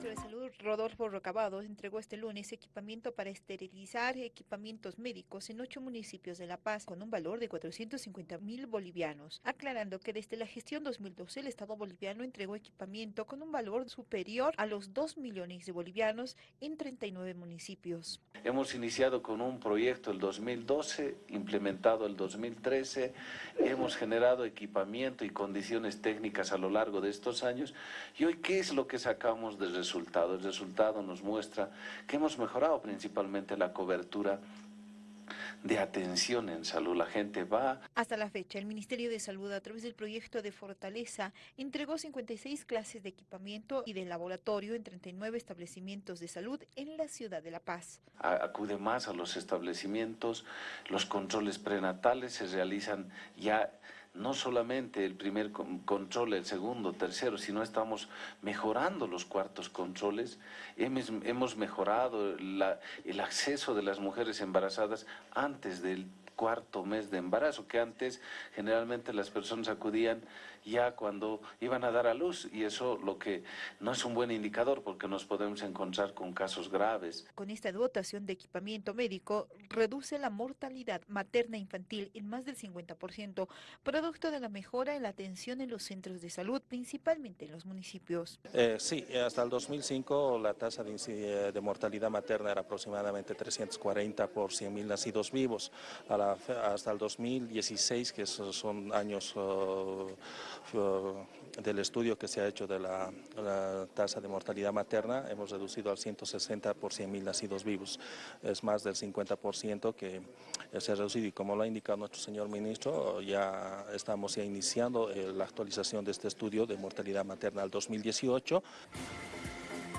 ministro de Salud, Rodolfo Rocabado, entregó este lunes equipamiento para esterilizar equipamientos médicos en ocho municipios de La Paz con un valor de 450 mil bolivianos, aclarando que desde la gestión 2012 el Estado boliviano entregó equipamiento con un valor superior a los 2 millones de bolivianos en 39 municipios. Hemos iniciado con un proyecto el 2012, implementado el 2013, hemos generado equipamiento y condiciones técnicas a lo largo de estos años y hoy, ¿qué es lo que sacamos de resultado. El resultado nos muestra que hemos mejorado principalmente la cobertura de atención en salud. La gente va... Hasta la fecha, el Ministerio de Salud, a través del proyecto de Fortaleza, entregó 56 clases de equipamiento y de laboratorio en 39 establecimientos de salud en la ciudad de La Paz. Acude más a los establecimientos, los controles prenatales se realizan ya no solamente el primer control, el segundo, tercero, sino estamos mejorando los cuartos controles, hemos, mejorado el acceso de las mujeres embarazadas antes del cuarto mes de embarazo, que antes generalmente las personas acudían ya cuando iban a dar a luz y eso lo que no es un buen indicador porque nos podemos encontrar con casos graves. Con esta dotación de equipamiento médico reduce la mortalidad materna infantil en más del 50%, producto de la mejora en la atención en los centros de salud, principalmente en los municipios. Eh, sí, hasta el 2005 la tasa de, de mortalidad materna era aproximadamente 340 por 100.000 nacidos vivos. A la hasta el 2016, que son años uh, uh, del estudio que se ha hecho de la, tasa de mortalidad materna, hemos reducido al 160 por 100.000 nacidos vivos. Es más del 50% que se ha reducido y como lo ha indicado nuestro señor ministro, ya estamos ya iniciando eh, la actualización de este estudio de mortalidad materna al 2018.